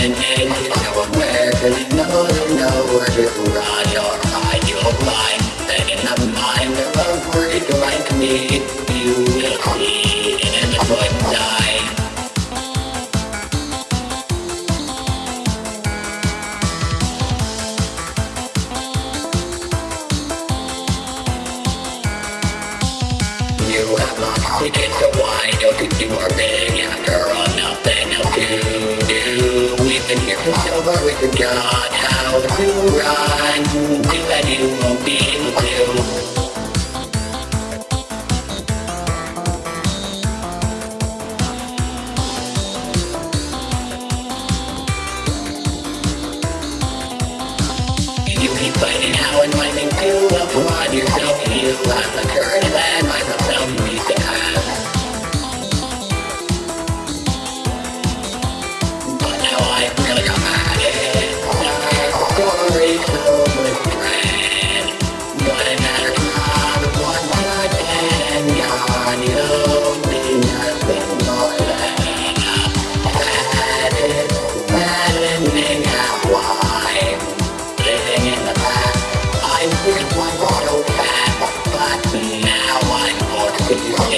and edges nowhere Cause you know there's nowhere to run or hide your life And in the mind of a freak like me You will see in the good night You have lost tickets to why don't you think we're big after all nothing We've been so long we forgot how to run Too bad you won't be able to You keep fighting how and when to applaud yourself You have the courage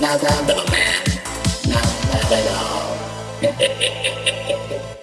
Now that little man Not that at all